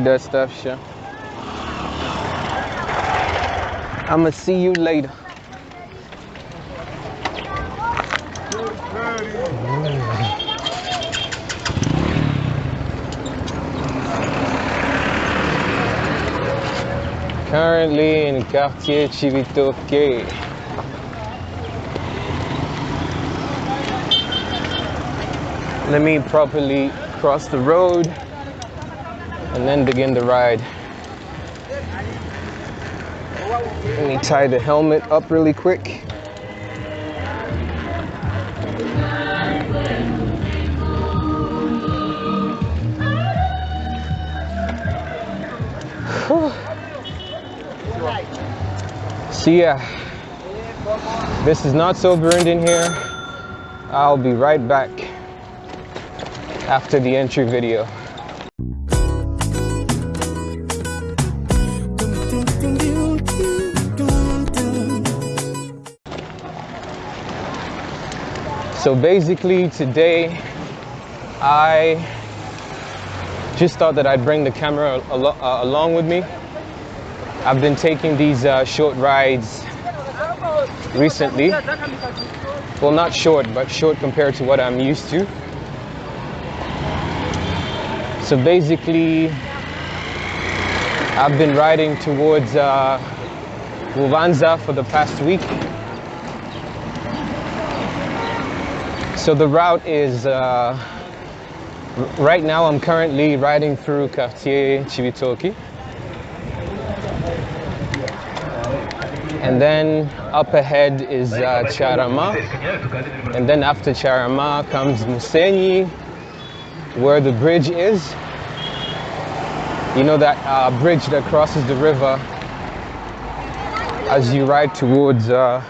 need that stuff, sure. I'ma see you later. Currently in Quartier Cibitoke. Let me properly cross the road and then begin the ride. Let me tie the helmet up really quick. So yeah, this is not so burned in here. I'll be right back after the entry video. So basically today I just thought that I'd bring the camera al uh, along with me. I've been taking these uh, short rides recently. Well, not short, but short compared to what I'm used to. So basically, I've been riding towards uh, for the past week. So the route is, uh, right now I'm currently riding through Quartier Cibitoke. And then up ahead is uh, Carama. And then after Carama comes Musenyi, where the bridge is. You know that uh, bridge that crosses the river as you ride towards uh,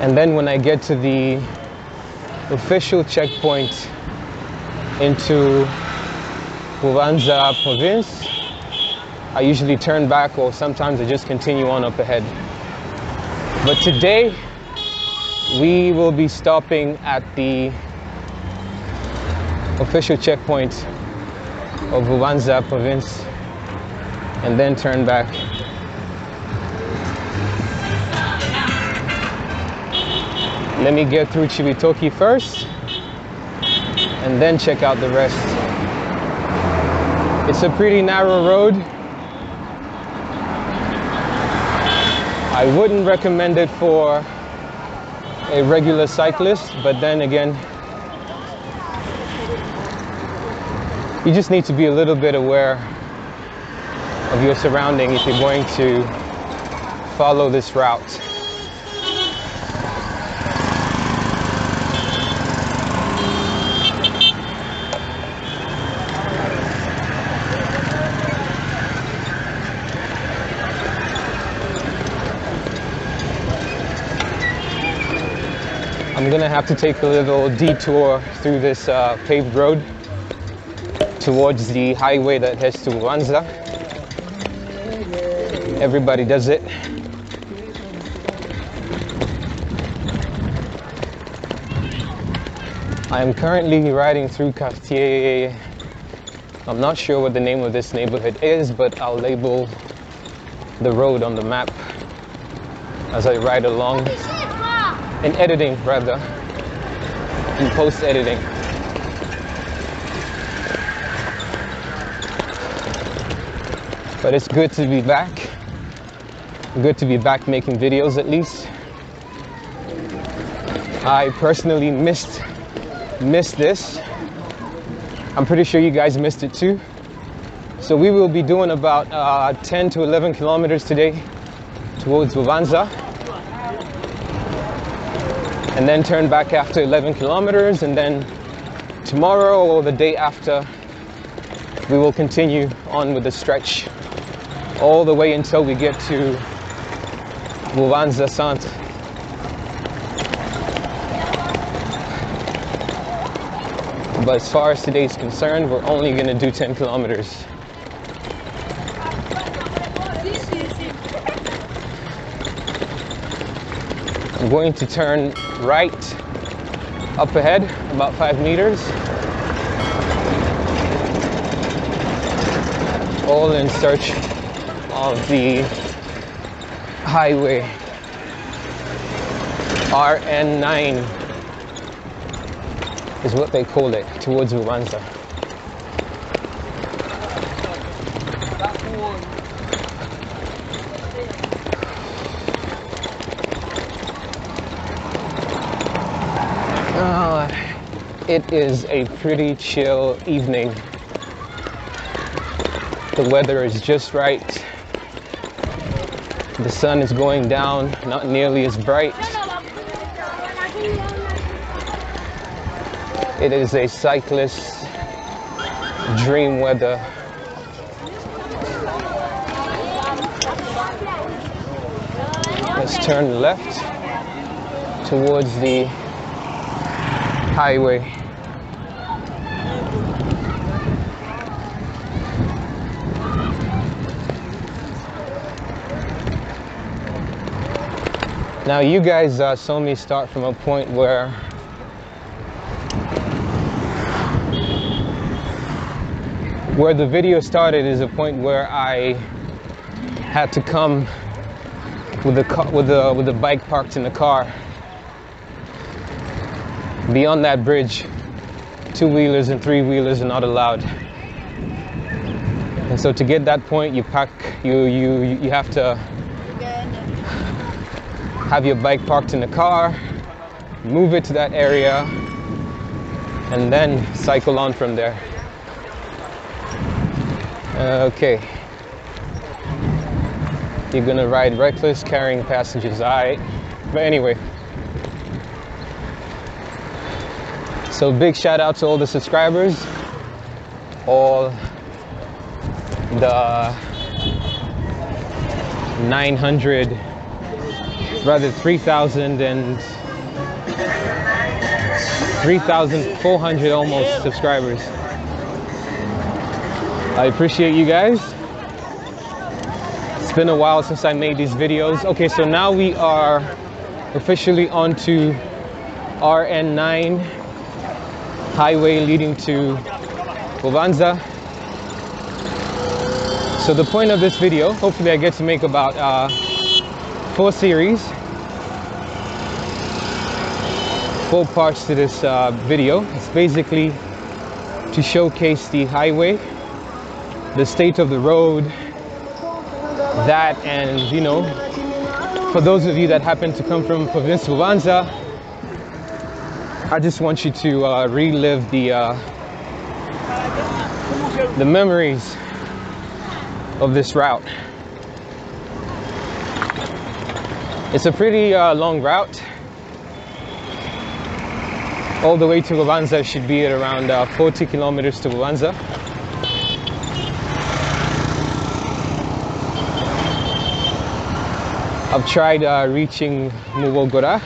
and then when I get to the official checkpoint into Bubanza province, I usually turn back or sometimes I just continue on up ahead. But today, we will be stopping at the official checkpoint of Bubanza province and then turn back Let me get through Cibitoke first and then check out the rest. It's a pretty narrow road. I wouldn't recommend it for a regular cyclist, but then again, you just need to be a little bit aware of your surrounding if you're going to follow this route. I'm gonna have to take a little detour through this uh, paved road towards the highway that heads to Wanza. Everybody does it. I am currently riding through Quartier. I'm not sure what the name of this neighborhood is, but I'll label the road on the map as I ride along in editing rather, in post editing. But it's good to be back. Good to be back making videos at least. I personally missed missed this. I'm pretty sure you guys missed it too. So we will be doing about uh, 10 to 11 kilometers today towards Bubanza and then turn back after 11 kilometers and then tomorrow or the day after we will continue on with the stretch all the way until we get to Centre. But as far as today is concerned, we're only going to do 10 kilometers. I'm going to turn right up ahead, about five meters, all in search of the highway RN9 is what they call it towards Bubanza. Uh, it is a pretty chill evening. The weather is just right. The sun is going down, not nearly as bright. It is a cyclist dream weather. Let's turn left towards the highway. Now you guys uh, saw me start from a point where where the video started is a point where I had to come with the with the with the bike parked in the car. Beyond that bridge, two wheelers and three wheelers are not allowed. And so to get that point, you pack you you you have to have your bike parked in the car, move it to that area, and then cycle on from there. Uh, okay. You're gonna ride reckless carrying passengers, alright. But anyway. So big shout out to all the subscribers, all the 900, rather 3,000 and 3,400 almost subscribers. I appreciate you guys. It's been a while since I made these videos. Okay, so now we are officially onto RN9 highway leading to Bubanza. So the point of this video, hopefully I get to make about uh, four series, parts to this uh, video. It's basically to showcase the highway the state of the road, that, and you know, for those of you that happen to come from Province Bubanza, I just want you to uh, relive the uh, the memories of this route. It's a pretty uh, long route. All the way to Bubanza should be at around uh, 40 kilometers to Bubanza. I've tried uh, reaching Muwogora,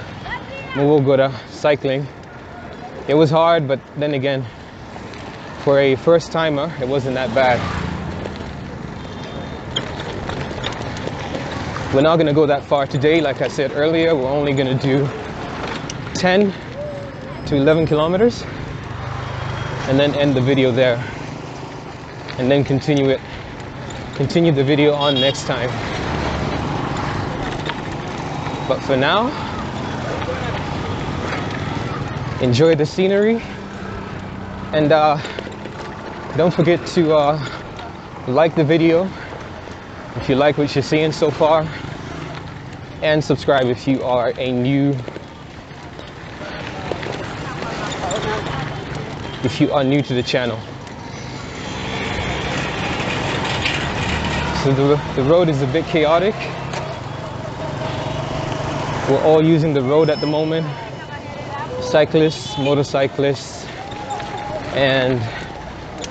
Muwogora cycling. It was hard, but then again, for a first timer, it wasn't that bad. We're not gonna go that far today. Like I said earlier, we're only gonna do 10 to 11 kilometers and then end the video there and then continue it, continue the video on next time. But for now, enjoy the scenery and uh, don't forget to uh, like the video if you like what you're seeing so far and subscribe if you are a new if you are new to the channel so the, the road is a bit chaotic we're all using the road at the moment. Cyclists, motorcyclists, and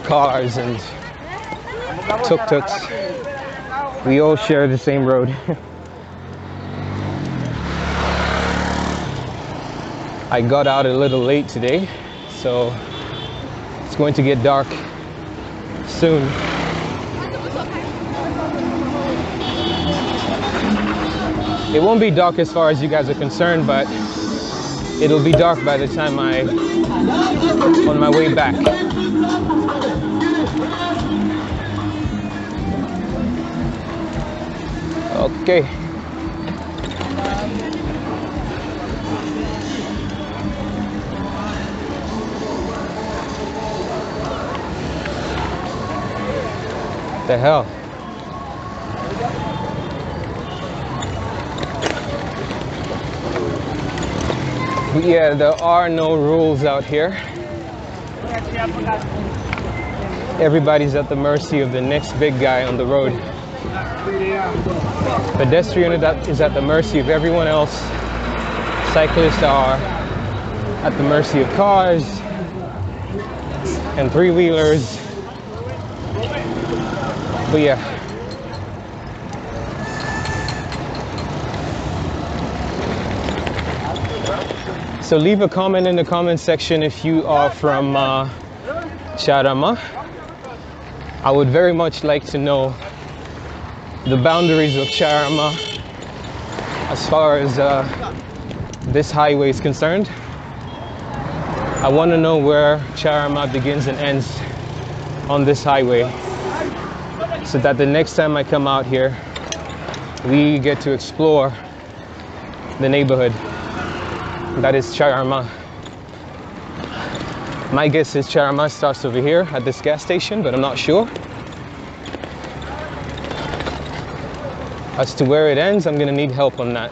cars and tuk-tuks. We all share the same road. I got out a little late today, so it's going to get dark soon. It won't be dark as far as you guys are concerned, but it'll be dark by the time I on my way back. Okay. The hell? Yeah, there are no rules out here. Everybody's at the mercy of the next big guy on the road. Pedestrian is at the mercy of everyone else. Cyclists are at the mercy of cars and three wheelers. So leave a comment in the comment section if you are from uh, Carama. I would very much like to know the boundaries of Carama as far as uh, this highway is concerned. I want to know where Carama begins and ends on this highway so that the next time I come out here, we get to explore the neighborhood that is Carama. My guess is Carama starts over here at this gas station, but I'm not sure. As to where it ends, I'm gonna need help on that.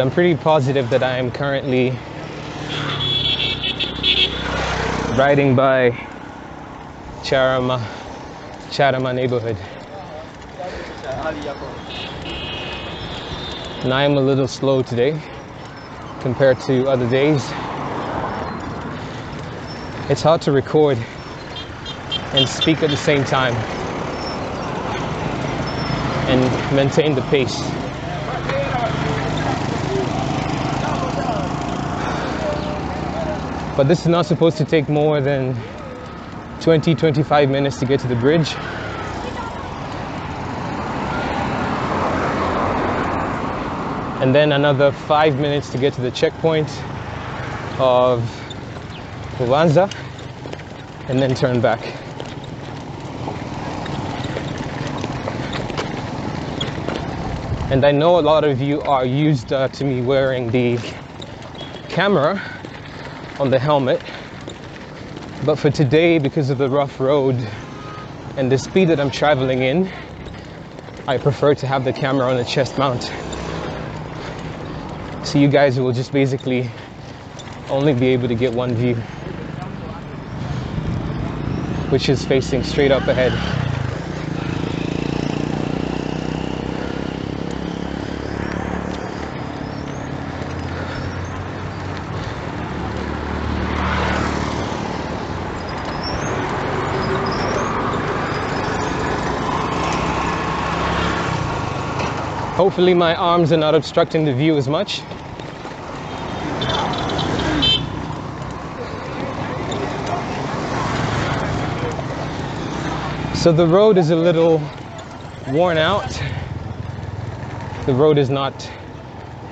I'm pretty positive that I am currently riding by Carama, Carama neighborhood. And I am a little slow today compared to other days. It's hard to record and speak at the same time and maintain the pace. But this is not supposed to take more than 20, 25 minutes to get to the bridge. And then another five minutes to get to the checkpoint of Bubanza and then turn back. And I know a lot of you are used uh, to me wearing the camera on the helmet. But for today, because of the rough road and the speed that I'm traveling in, I prefer to have the camera on a chest mount. So you guys will just basically only be able to get one view, which is facing straight up ahead. Hopefully my arms are not obstructing the view as much. So the road is a little worn out. The road is not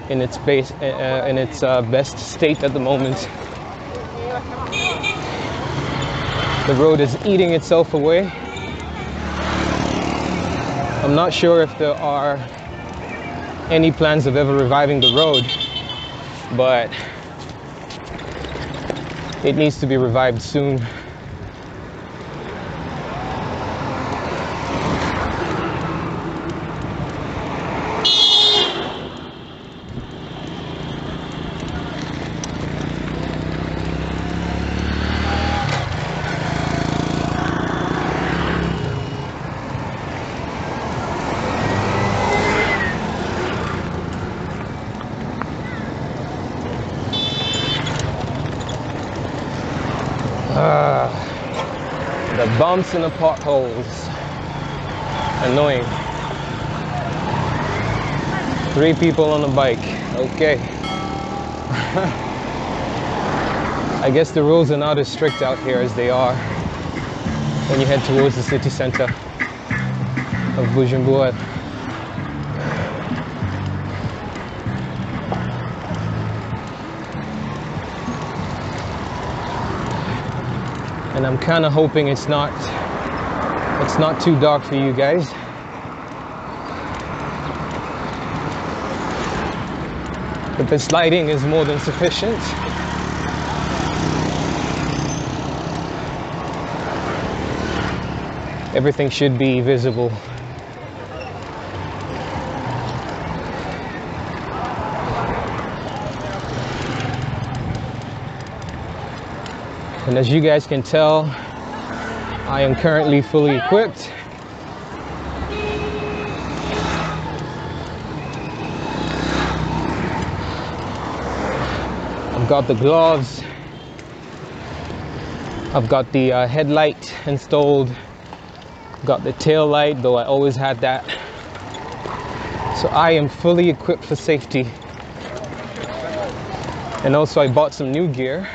in its base uh, in its uh, best state at the moment. The road is eating itself away. I'm not sure if there are any plans of ever reviving the road, but it needs to be revived soon. Bumps and the potholes. Annoying. Three people on a bike. Okay. I guess the rules are not as strict out here as they are when you head towards the city center of Bujumbura. And I'm kind of hoping it's not it's not too dark for you guys. But this lighting is more than sufficient. Everything should be visible. And as you guys can tell, I am currently fully equipped. I've got the gloves. I've got the uh, headlight installed. Got the tail light, though I always had that. So I am fully equipped for safety. And also I bought some new gear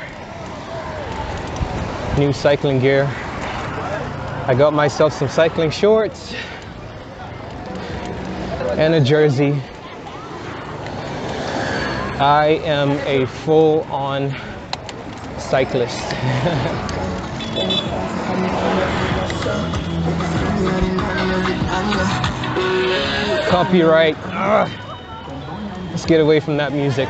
new cycling gear. I got myself some cycling shorts and a jersey. I am a full on cyclist. Copyright. Ugh. Let's get away from that music.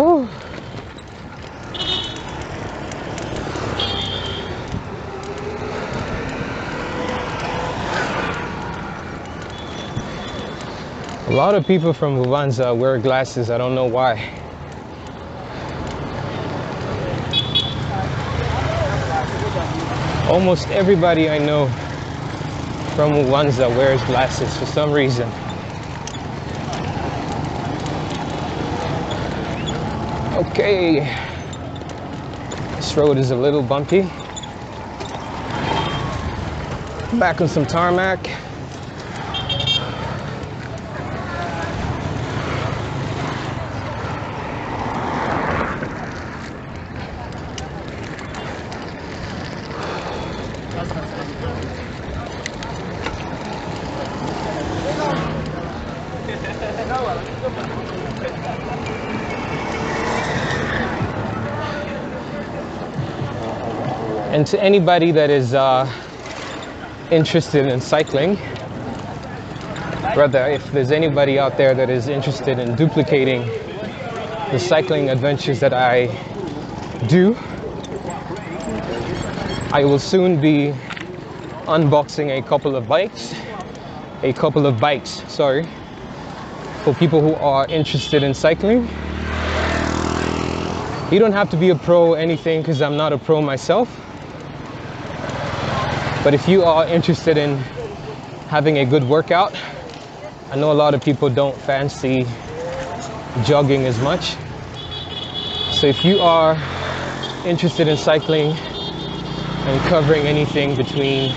Whew. A lot of people from Bubanza wear glasses. I don't know why. Almost everybody I know from Bubanza wears glasses for some reason. Okay, this road is a little bumpy. Back on some tarmac. And to anybody that is uh, interested in cycling, rather, if there's anybody out there that is interested in duplicating the cycling adventures that I do, I will soon be unboxing a couple of bikes, a couple of bikes, sorry, for people who are interested in cycling. You don't have to be a pro or anything because I'm not a pro myself. But if you are interested in having a good workout, I know a lot of people don't fancy jogging as much. So if you are interested in cycling and covering anything between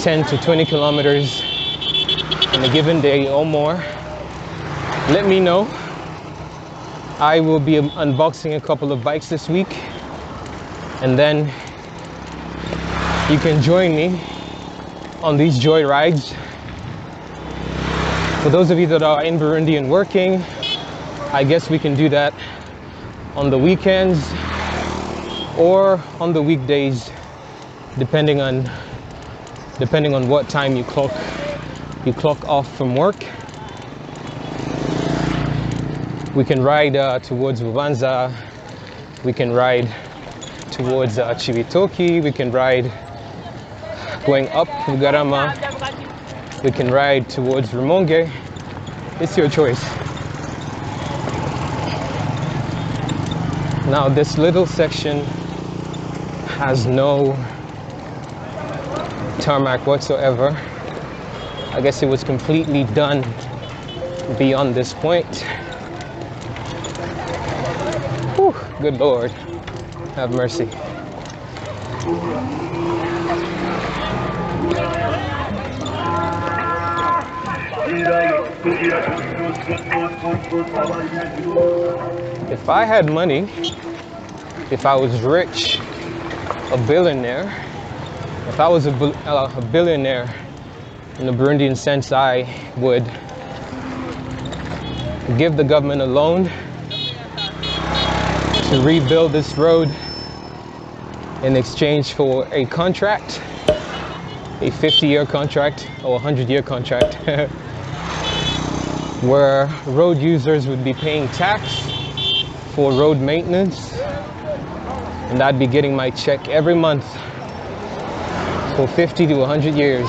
10 to 20 kilometers in a given day or more, let me know. I will be unboxing a couple of bikes this week and then you can join me on these joy rides. For those of you that are in Burundi and working, I guess we can do that on the weekends or on the weekdays, depending on depending on what time you clock you clock off from work. We can ride uh, towards Bubanza. We can ride towards uh, Cibitoke. We can ride going up Bugarama. We can ride towards Rumonge. It's your choice. Now this little section has no tarmac whatsoever. I guess it was completely done beyond this point. Whew, good Lord, have mercy. If I had money, if I was rich, a billionaire, if I was a, uh, a billionaire in the Burundian sense, I would give the government a loan to rebuild this road in exchange for a contract, a 50 year contract or a 100 year contract, where road users would be paying tax for road maintenance, and I'd be getting my check every month for 50 to 100 years.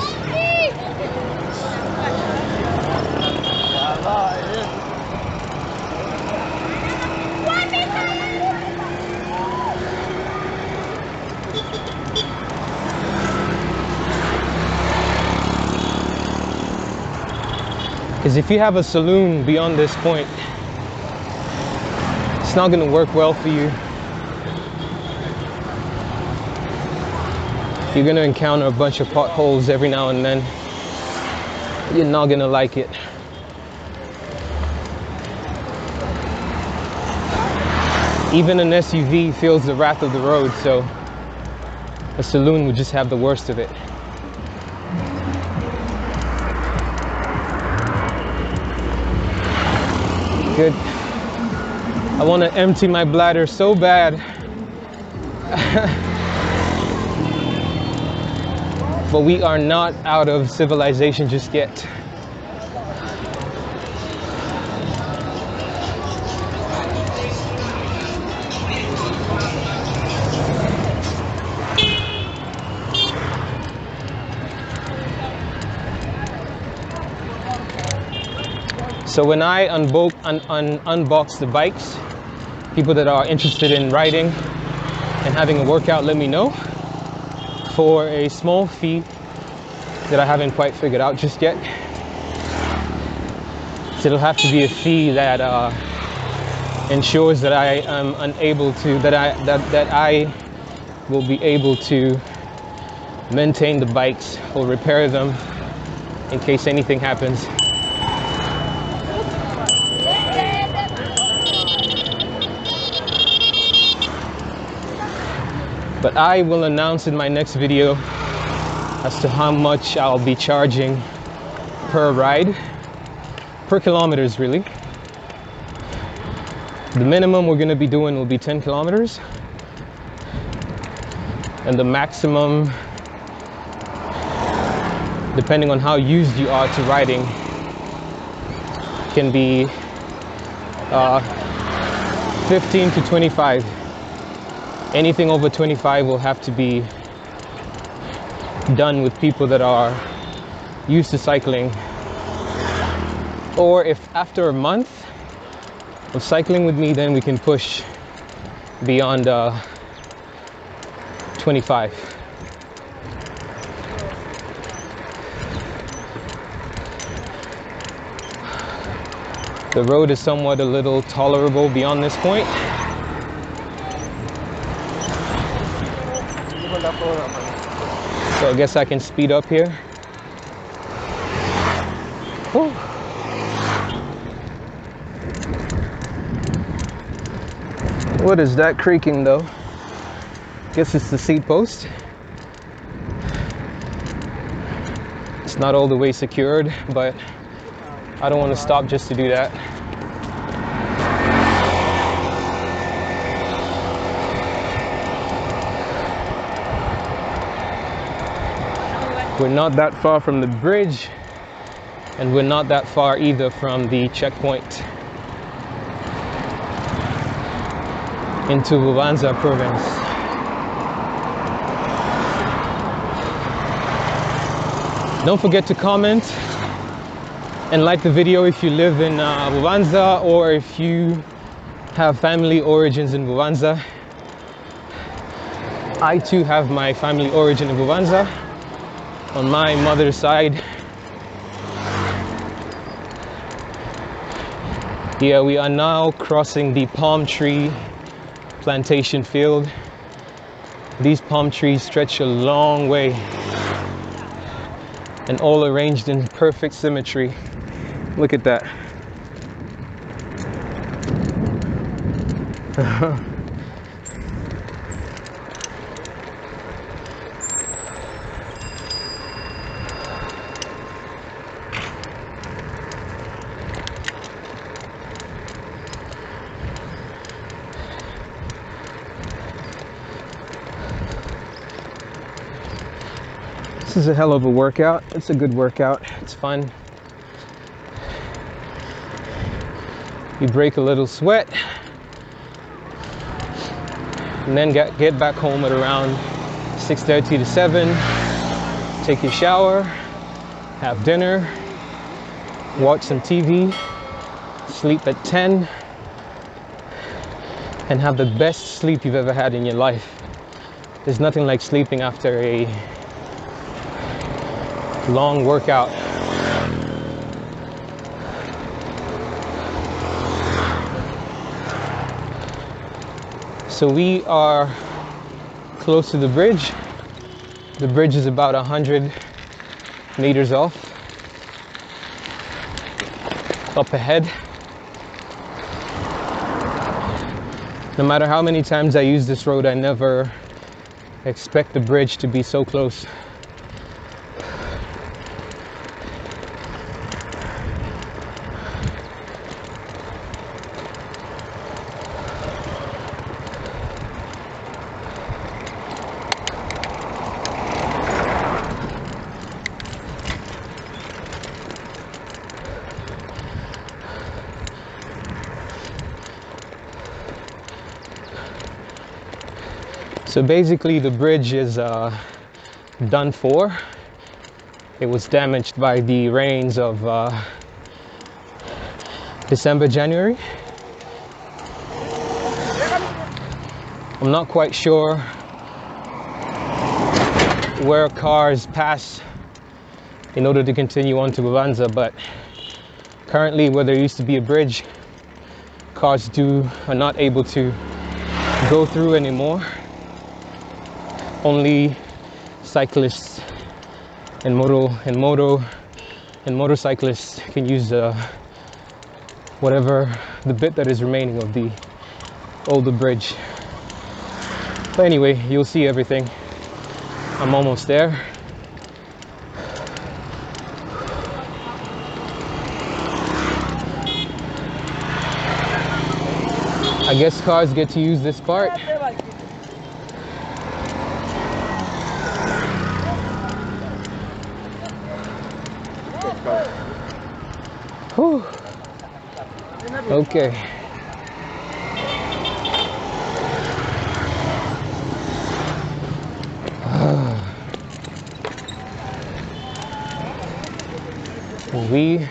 Because if you have a saloon beyond this point, it's not going to work well for you. You're going to encounter a bunch of potholes every now and then. You're not going to like it. Even an SUV feels the wrath of the road, so a saloon would just have the worst of it. I want to empty my bladder so bad. but we are not out of civilization just yet. So when I unbo un un unbox the bikes, people that are interested in riding and having a workout, let me know for a small fee that I haven't quite figured out just yet. So it'll have to be a fee that uh, ensures that I am unable to that I that that I will be able to maintain the bikes or repair them in case anything happens. But I will announce in my next video as to how much I'll be charging per ride, per kilometers really. The minimum we're gonna be doing will be 10 kilometers. And the maximum, depending on how used you are to riding, can be uh, 15 to 25 anything over 25 will have to be done with people that are used to cycling. Or if after a month of cycling with me then we can push beyond uh, 25 the road is somewhat a little tolerable beyond this point I guess I can speed up here. Whew. What is that creaking though? Guess it's the seat post. It's not all the way secured, but I don't want to stop just to do that. We're not that far from the bridge and we're not that far either from the checkpoint into Bubanza province. Don't forget to comment and like the video if you live in uh, or if you have family origins in Bubanza. I too have my family origin in Bubanza on my mother's side. Yeah, we are now crossing the palm tree plantation field. These palm trees stretch a long way and all arranged in perfect symmetry. Look at that. is a hell of a workout. It's a good workout. It's fun. You break a little sweat and then get, get back home at around 6.30 to 7 take your shower have dinner watch some tv sleep at 10 and have the best sleep you've ever had in your life there's nothing like sleeping after a long workout So we are close to the bridge. The bridge is about 100 meters off. Up ahead. No matter how many times I use this road, I never expect the bridge to be so close. So basically the bridge is uh, done for. It was damaged by the rains of uh, December, January. I'm not quite sure where cars pass in order to continue on to Bubanza, but currently where there used to be a bridge, cars do are not able to go through anymore only cyclists and moto and moto and motorcyclists can use uh, whatever the bit that is remaining of the older bridge. But anyway you'll see everything. I'm almost there. I guess cars get to use this part Whew. Okay. Ah. we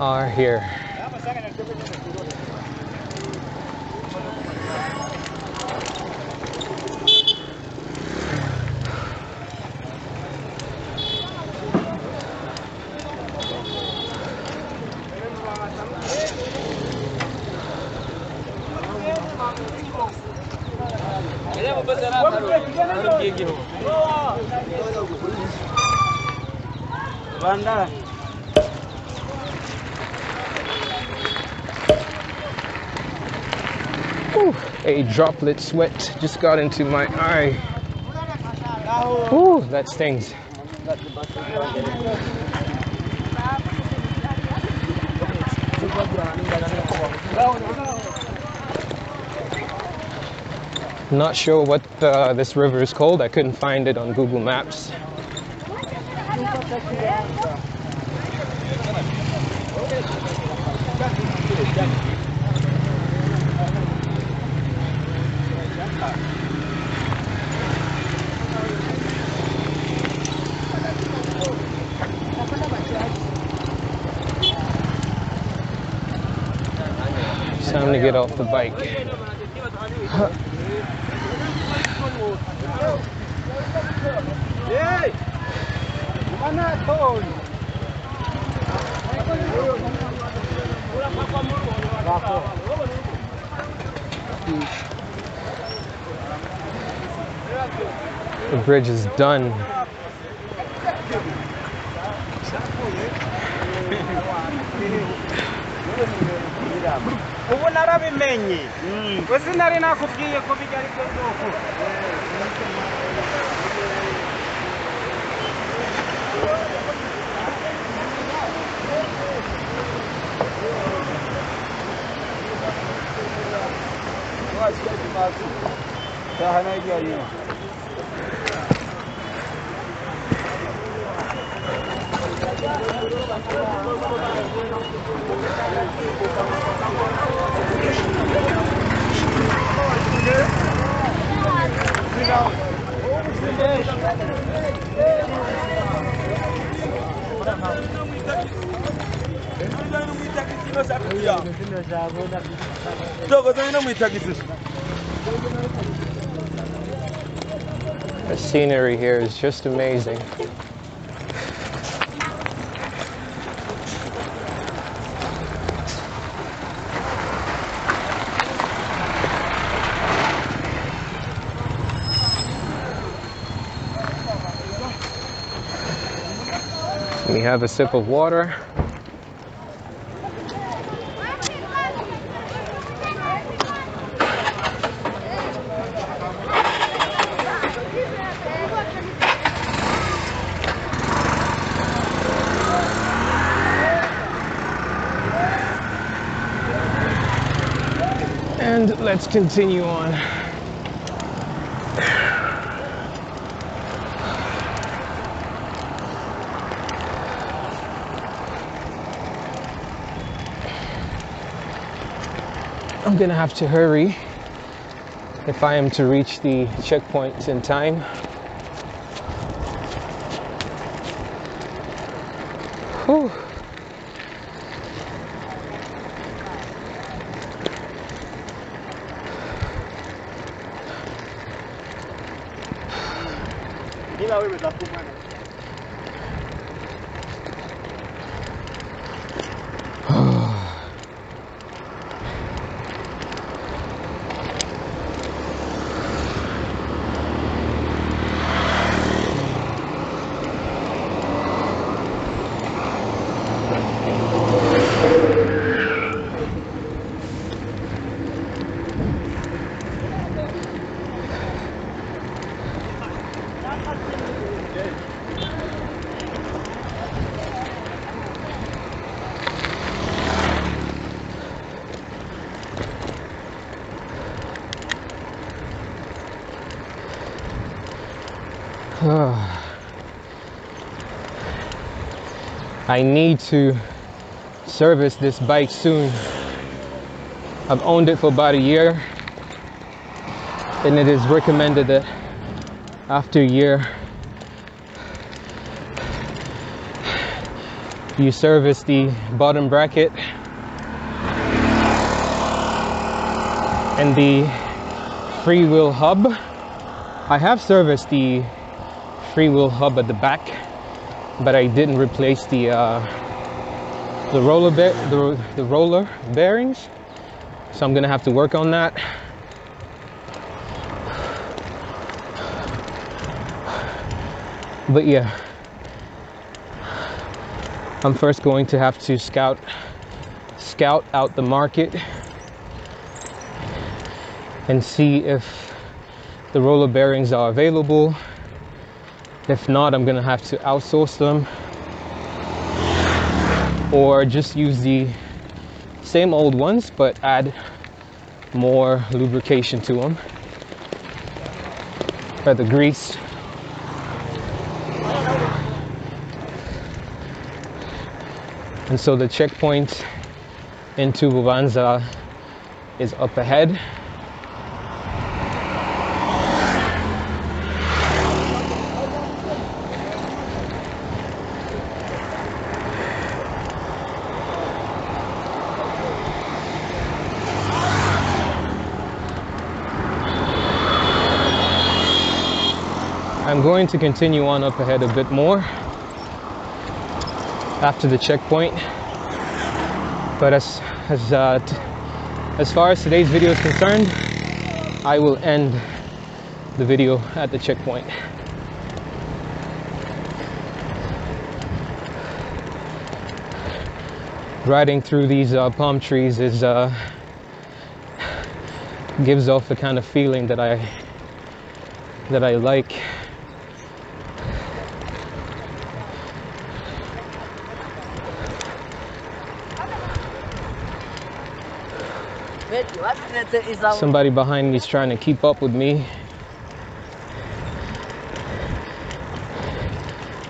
are here. A droplet sweat just got into my eye. Ooh, that stings. Not sure what uh, this river is called. I couldn't find it on Google Maps. It's time to get off the bike. The bridge is done. kwenye mm. wese nari nakubwiye ko bijya ari byo byoko Daha ne? The scenery here is just amazing. Have a sip of water. And let's continue on. Gonna have to hurry if I am to reach the checkpoint in time. I need to service this bike soon. I've owned it for about a year, and it is recommended that after a year, you service the bottom bracket and the freewheel hub. I have serviced the freewheel hub at the back, but I didn't replace the uh, the roller ba- the, the roller bearings. So I'm gonna have to work on that. But yeah, I'm first going to have to scout scout out the market and see if the roller bearings are available. If not, I'm gonna have to outsource them or just use the same old ones but add more lubrication to them. Or the grease. And so the checkpoint into Bubanza is up ahead. I'm going to continue on up ahead a bit more after the checkpoint. But as as uh, as far as today's video is concerned, I will end the video at the checkpoint. Riding through these uh, palm trees is uh, gives off the kind of feeling that I that I like. Somebody behind me is trying to keep up with me.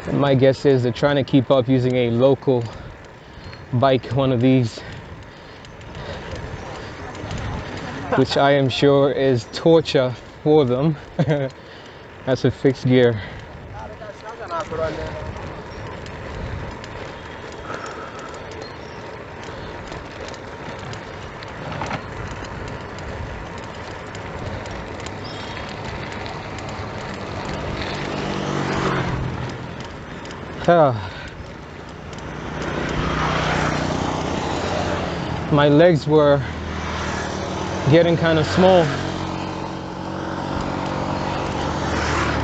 And my guess is they're trying to keep up using a local bike, one of these, which I am sure is torture for them. That's a fixed gear. My legs were getting kind of small.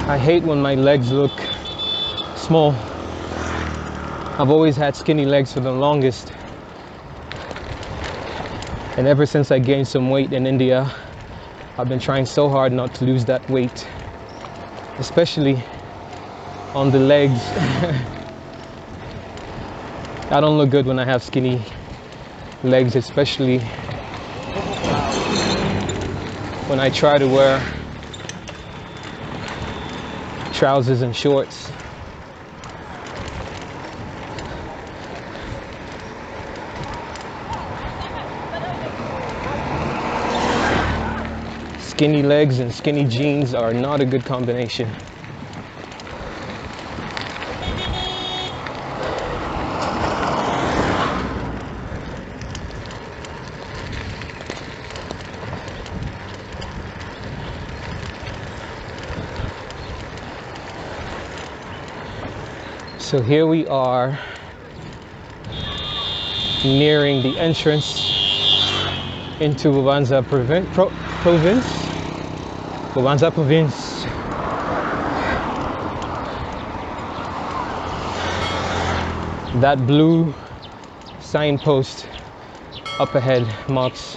I hate when my legs look small. I've always had skinny legs for the longest. And ever since I gained some weight in India, I've been trying so hard not to lose that weight, especially on the legs. I don't look good when I have skinny legs, especially when I try to wear trousers and shorts. Skinny legs and skinny jeans are not a good combination. So here we are nearing the entrance into Bubanza provin- pro- province. Bubanza province. That blue signpost up ahead marks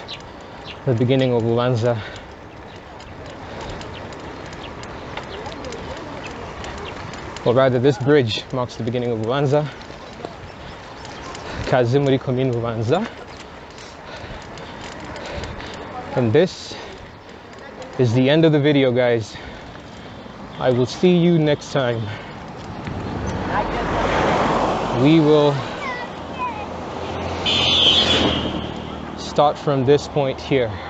the beginning of Bubanza. Or rather this bridge marks the beginning of Bubanza. Kazimuri Commune Bubanza. And this is the end of the video, guys. I will see you next time. We will start from this point here.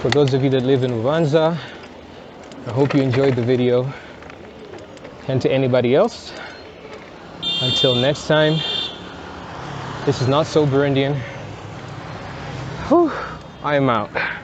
For those of you that live in Bubanza, I hope you enjoyed the video. And to anybody else, until next time, this is not so Burundian. Whew, I am out.